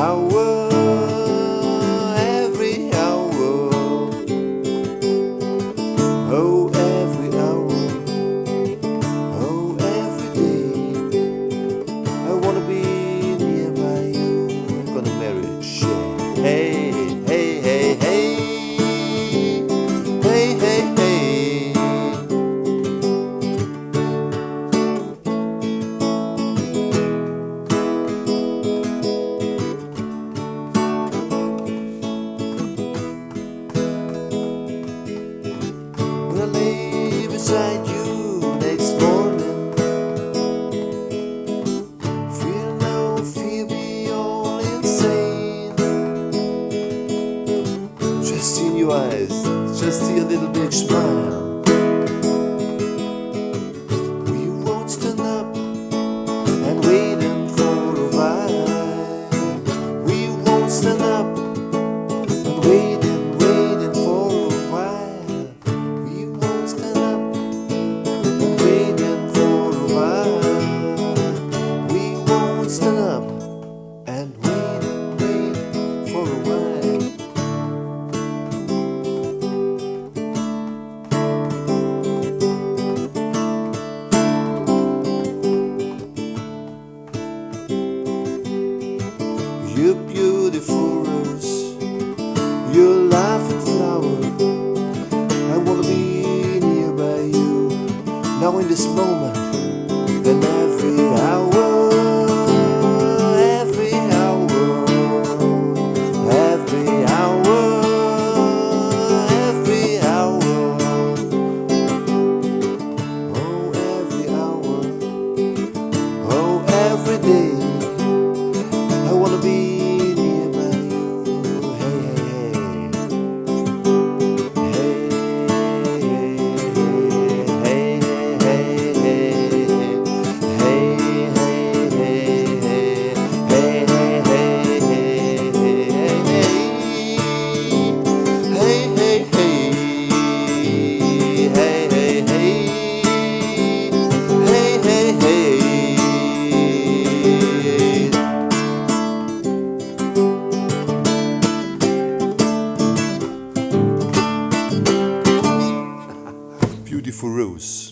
I will find you next morning. Feel no fear, be all insane. Just in your eyes, just see a little big smile. now in this moment Furus.